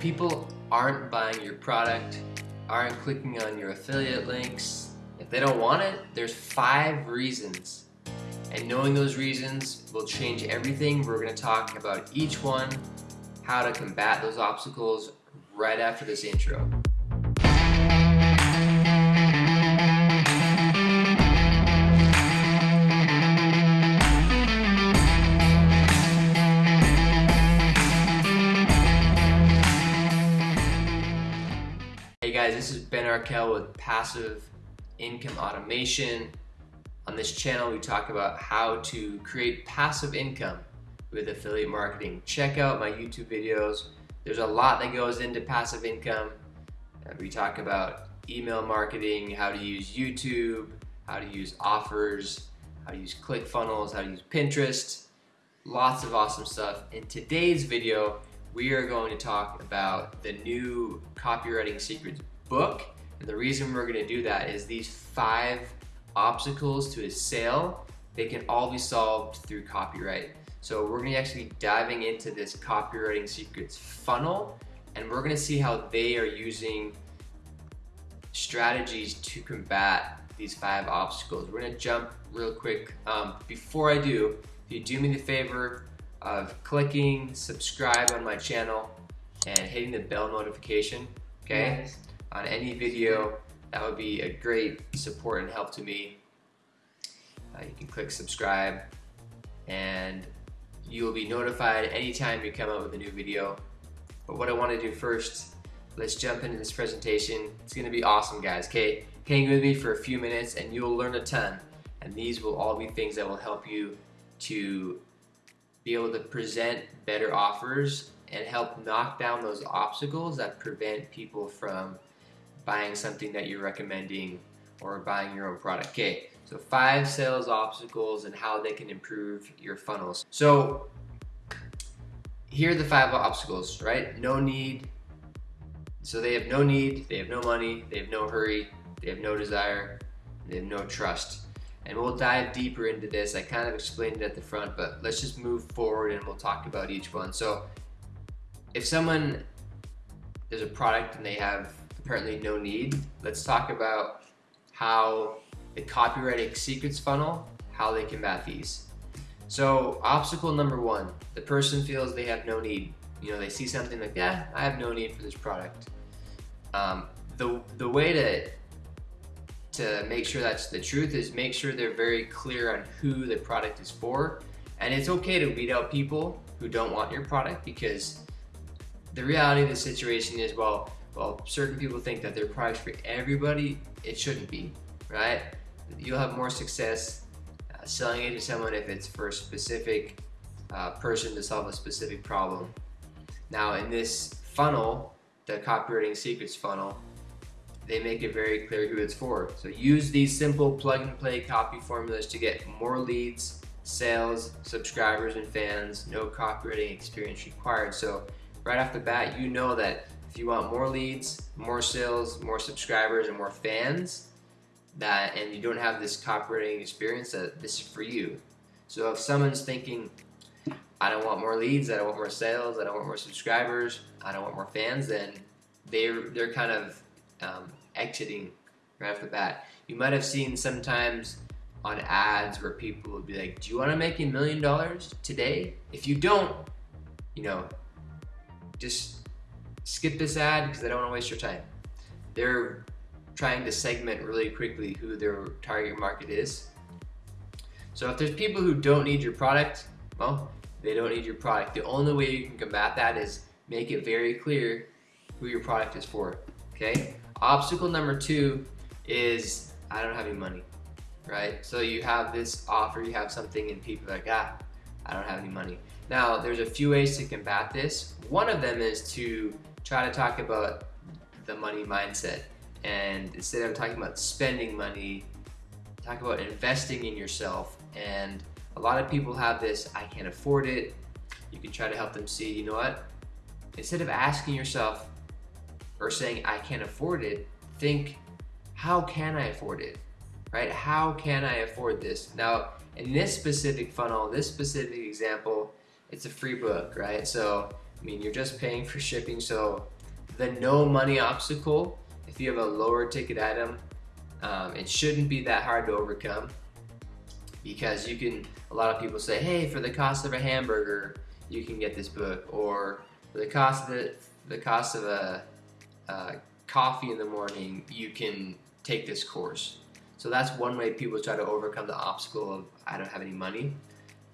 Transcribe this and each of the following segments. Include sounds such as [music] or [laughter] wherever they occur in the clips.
People aren't buying your product, aren't clicking on your affiliate links, if they don't want it, there's five reasons. And knowing those reasons will change everything. We're going to talk about each one, how to combat those obstacles right after this intro. Guys, this is Ben Arkell with Passive Income Automation. On this channel, we talk about how to create passive income with affiliate marketing. Check out my YouTube videos. There's a lot that goes into passive income. We talk about email marketing, how to use YouTube, how to use offers, how to use ClickFunnels, how to use Pinterest. Lots of awesome stuff. In today's video, we are going to talk about the new Copywriting Secrets book. And the reason we're going to do that is these five obstacles to a sale, they can all be solved through copyright. So we're to be actually diving into this Copywriting Secrets funnel and we're going to see how they are using strategies to combat these five obstacles. We're to jump real quick. Um, before I do, if you do me the favor, of clicking subscribe on my channel and hitting the bell notification, okay? On any video, that would be a great support and help to me. Uh, you can click subscribe and you will be notified anytime we come out with a new video. But what I want to do first, let's jump into this presentation. It's going to be awesome, guys. Okay, hang with me for a few minutes and you'll learn a ton. And these will all be things that will help you to be able to present better offers and help knock down those obstacles that prevent people from buying something that you're recommending or buying your own product. Okay, so five sales obstacles and how they can improve your funnels. So here are the five obstacles, right? No need. So they have no need, they have no money, they have no hurry, they have no desire, they have no trust and we'll dive deeper into this. I kind of explained it at the front, but let's just move forward and we'll talk about each one. So if someone, there's a product and they have apparently no need, let's talk about how the copywriting secrets funnel, how they combat these. So obstacle number one, the person feels they have no need. You know, they see something like, yeah, I have no need for this product. Um, the, the way to to make sure that's the truth is make sure they're very clear on who the product is for. And it's okay to weed out people who don't want your product because the reality of the situation is, well, well, certain people think that their product's for everybody. It shouldn't be, right? You'll have more success uh, selling it to someone if it's for a specific uh, person to solve a specific problem. Now, in this funnel, the copywriting secrets funnel, they make it very clear who it's for. So use these simple plug and play copy formulas to get more leads, sales, subscribers, and fans. No copywriting experience required. So right off the bat, you know that you want more leads, more sales, more subscribers, and more fans, that and you don't have this copywriting experience, that this is for you. So if someone's thinking, I don't want more leads, I don't want more sales, I don't want more subscribers, I don't want more fans, then they're, they're kind of um, exiting right off the bat. You might have seen sometimes on ads where people will be like, do you want to make a million dollars today? If you don't, you know, just skip this ad because I don't want to waste your time. They're trying to segment really quickly who their target market is. So if there's people who don't need your product, well, they don't need your product. The only way you can combat that is make it very clear who your product is for, okay? Obstacle number two is I don't have any money, right? So you have this offer, you have something and people are like, ah, I don't have any money. Now, there's a few ways to combat this. One of them is to try to talk about the money mindset. And instead of talking about spending money, talk about investing in yourself. And a lot of people have this, I can't afford it. You can try to help them see, you know what? Instead of asking yourself, or saying I can't afford it, think how can I afford it, right? How can I afford this? Now, in this specific funnel, this specific example, it's a free book, right? So I mean, you're just paying for shipping. So the no money obstacle, if you have a lower ticket item, um, it shouldn't be that hard to overcome because you can, a lot of people say, hey, for the cost of a hamburger, you can get this book, or for the cost of the, the cost of a, a coffee in the morning, you can take this course. So that's one way people try to overcome the obstacle of I don't have any money.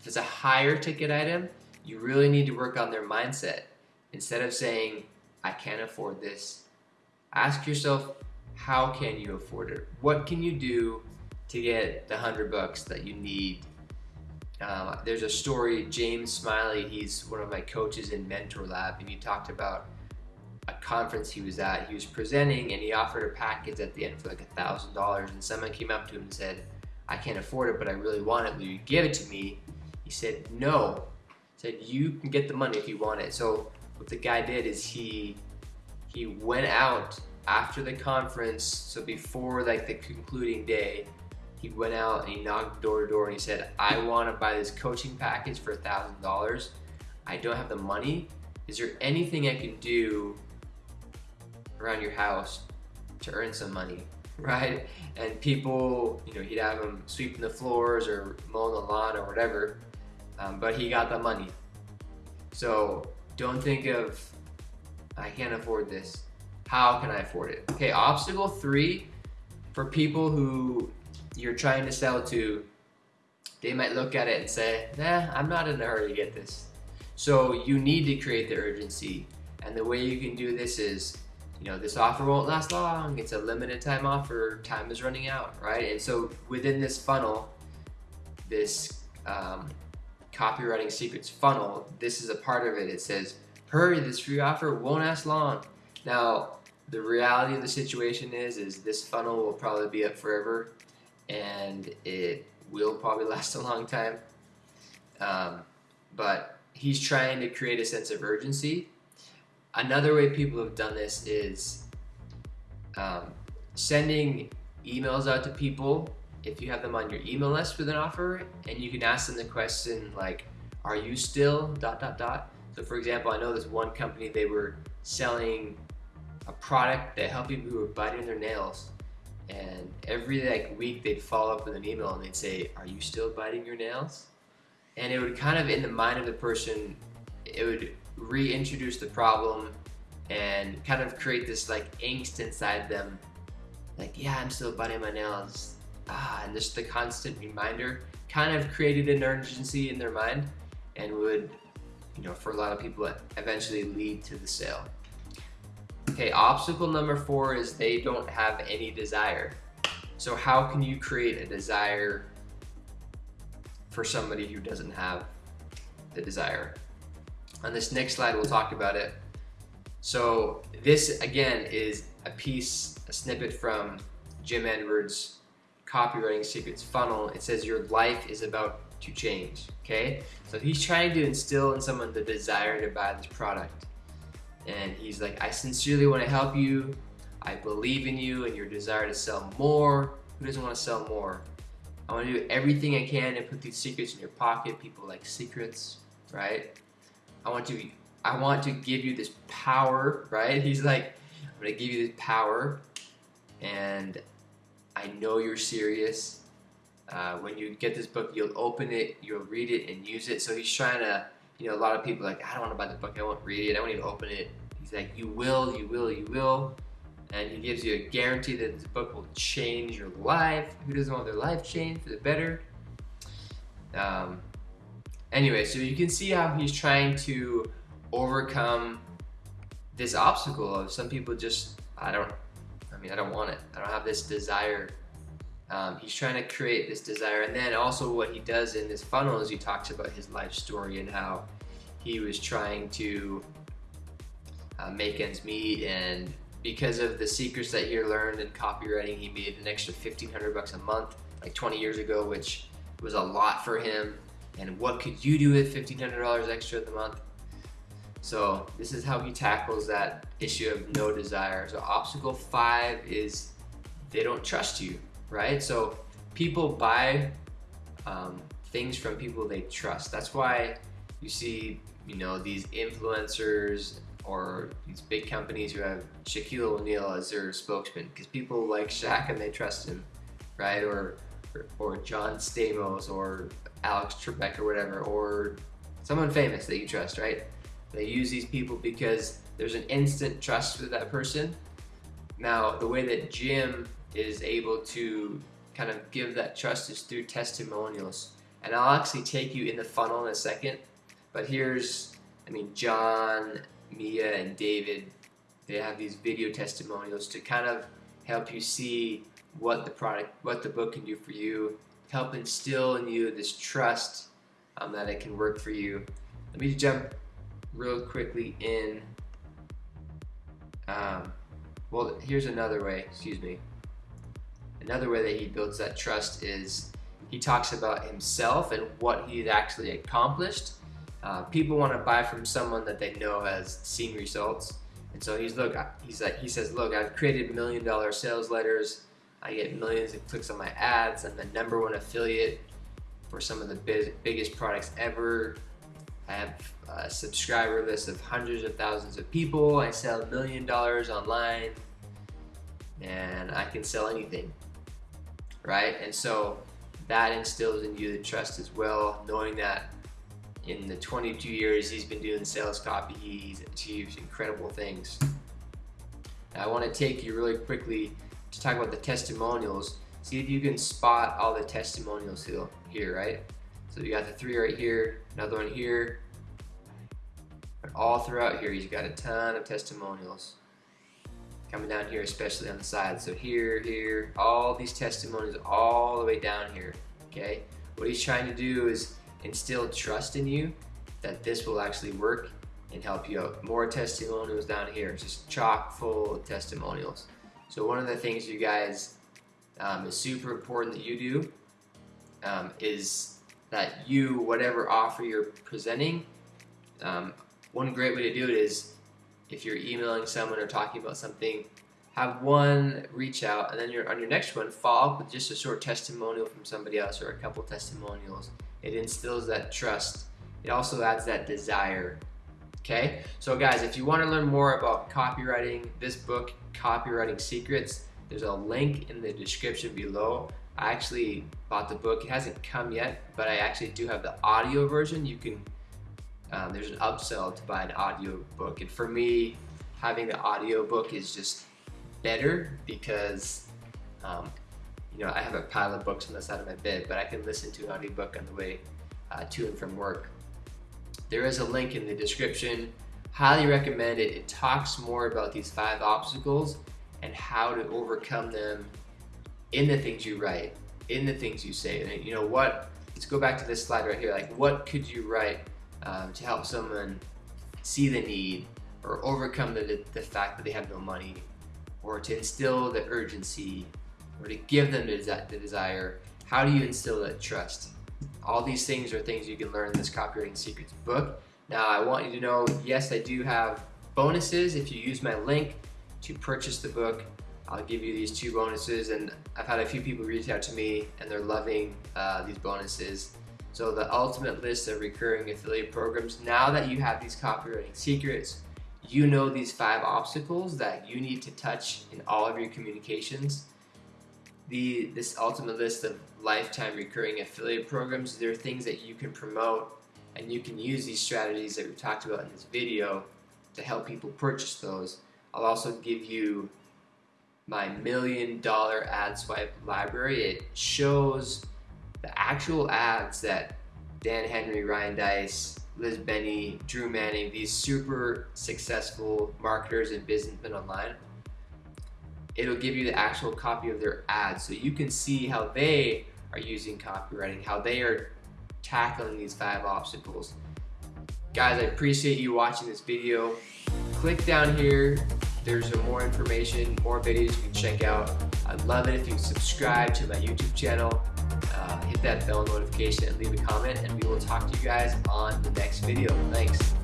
If it's a higher ticket item, you really need to work on their mindset. Instead of saying, I can't afford this, ask yourself, how can you afford it? What can you do to get the hundred bucks that you need? Uh, there's a story, James Smiley, he's one of my coaches in Mentor Lab, and he talked about a conference he was at. He was presenting and he offered a package at the end for like a thousand dollars and someone came up to him and said, I can't afford it, but I really want it. Will you give it to me? He said, no. Said, you can get the money if you want it. So what the guy did is he he went out after the conference, so before like the concluding day, he went out and he knocked door to door and he said, I want to buy this coaching package for a thousand dollars. I don't have the money. Is there anything I can do around your house to earn some money, [laughs] right? And people, you know, he'd have them sweeping the floors or mowing the lawn or whatever, um, but he got the money. So don't think of, I can't afford this. How can I afford it? Okay, obstacle three, for people who you're trying to sell to, they might look at it and say, nah, I'm not in a hurry to get this. So you need to create the urgency. And the way you can do this is you know, this offer won't last long. It's a limited time offer. Time is running out, right? And so within this funnel, this um, copywriting secrets funnel, this is a part of it. It says, hurry, this free offer won't last long. Now, the reality of the situation is, is this funnel will probably be up forever and it will probably [laughs] last a long time. Um, but he's trying to create a sense of urgency Another way people have done this is um, sending emails out to people if you have them on your email list with an offer and you can ask them the question like are you still dot dot dot? So for example I know this one company they were selling a product that helped people who were biting their nails and every like week they'd follow up with an email and they'd say are you still biting your nails? And it would kind of in the mind of the person it would reintroduce the problem and kind of create this like angst inside them. Like yeah I'm still biting my nails ah and just the constant reminder kind of created an urgency in their mind and would you know for a lot of people eventually lead to the sale. Okay obstacle number four is they don't have any desire. So how can you create a desire for somebody who doesn't have the desire? On this next slide, we'll talk about it. So this, again, is a piece, a snippet from Jim Edwards' Copywriting Secrets Funnel. It says your life is about to change, okay? So he's trying to instill in someone the desire to buy this product. And he's like, I sincerely want to help you. I believe in you and your desire to sell more. Who doesn't want to sell more? I want to do everything I can to put these secrets in your pocket. People like secrets, right? I want to I want to give you this power, [laughs] right? He's like, I'm gonna give you this power, and I know you're serious. Uh, when you get this book, you'll open it, you'll read it, and use it. So he's trying to, you know, a lot of people like, I don't want to buy the book, I won't read it, I won't even open it. He's like, you will, you will, you will. And he gives you a guarantee that this book will change your life. Who doesn't want their life changed for the better? Um, Anyway, so you can see how he's trying to overcome this obstacle of some people just, I don't, I don't want it. I don't have this desire. Um, he's trying to create this desire. And then also what he does in this funnel is he talks about his life story and how he was trying to uh, make ends meet and because of the secrets that he learned in copywriting, he made an extra 1500 bucks a month, like 20 years ago, which was a lot for him and what could you do with $1,500 extra a month? So this is how he tackles that issue of no desire. So obstacle five is they don't trust you, right? So people buy um, things from people they trust. That's why you see you know, these influencers or these big companies who have Shaquille O'Neal as their spokesman because people like Shaq and they trust him, right? Or, or, or John Stamos or Alex Trebek or whatever, or someone famous that you trust, right? They use these people because there's an instant trust with that person. Now, the way that Jim is able to kind of give that trust is through testimonials. And I'll actually take you in the funnel in a second. But here's, I mean, John, Mia, and David, they have these video testimonials to kind of help you see what the product, what the book can do for you, help instill in you this trust um, that it can work for you. Let me jump real quickly in. Um, well, here's another way, excuse me. Another way that he builds that trust is he talks about himself and what he's actually accomplished. Uh, people want to buy from someone that they know has seen results. And so he's look, he's like, he says, look, I've created million dollar sales letters. I get millions of clicks on my ads. I'm the number one affiliate for some of the big, biggest products ever. I have a subscriber list of hundreds of thousands of people. I sell a million dollars online and I can sell anything, right? And so that instills in you the trust as well, knowing that in the 22 years he's been doing sales copy, he's achieved incredible things. Now I want to take you really quickly to talk about the testimonials. See if you can spot all the testimonials here, here right? So you got the three right here, another one here, but all throughout here he's got a ton of testimonials coming down here, especially on the side. So here, here, all these testimonies all the way down here, okay? What he's trying to do is instill trust in you that this will actually work and help you out. More testimonials down here, just chock full of testimonials. So one of the things you guys um, is super important that you do um, is that you, whatever offer you're presenting, um, one great way to do it is if you're emailing someone or talking about something, have one reach out and then you're on your next one follow up with just a short testimonial from somebody else or a couple testimonials. It instills that trust. It also adds that desire. Okay, so guys, if you want to learn more about copywriting, this book, Copywriting Secrets, there's a link in the description below. I actually bought the book. It hasn't come yet, but I actually do have the audio version. You can um, there's an upsell to buy an audio book. And for me, having the audio book is just better because, um, you know, I have a pile of books on the side of my bed, but I can listen to an audiobook on the way uh, to and from work. There is a link in the description. Highly recommend it. It talks more about these five obstacles and how to overcome them in the things you write, in the things you say. And you know what? Let's go back to this slide right here. Like, what could you write um, to help someone see the need or overcome the, the fact that they have no money or to instill the urgency or to give them the, the desire. How do you instill that trust? All these things are things you can learn in this Copywriting Secrets book. Now I want you to know, yes, I do have bonuses. If you use my link to purchase the book, I'll give you these two bonuses and I've had a few people reach out to me and they're loving uh, these bonuses. So the ultimate list of recurring affiliate programs, now that you have these copywriting secrets, you know these five obstacles that you need to touch in all of your communications. The, this ultimate list of lifetime recurring affiliate programs, there are things that you can promote and you can use these strategies that we talked about in this video to help people purchase those. I'll also give you my million dollar ad swipe library. It shows the actual ads that Dan Henry, Ryan Deiss, Liz Benny, Drew Manning, these super successful marketers and businessmen online, it'll give you the actual copy of their ads so you can see how they are using copywriting, how they are tackling these five obstacles. Guys, I appreciate you watching this video. Click down here. There's more information, more videos you can check out. I'd love it if you subscribe to my YouTube channel uh, hit that bell notification and leave a comment and we will talk to you guys on the next video. Thanks.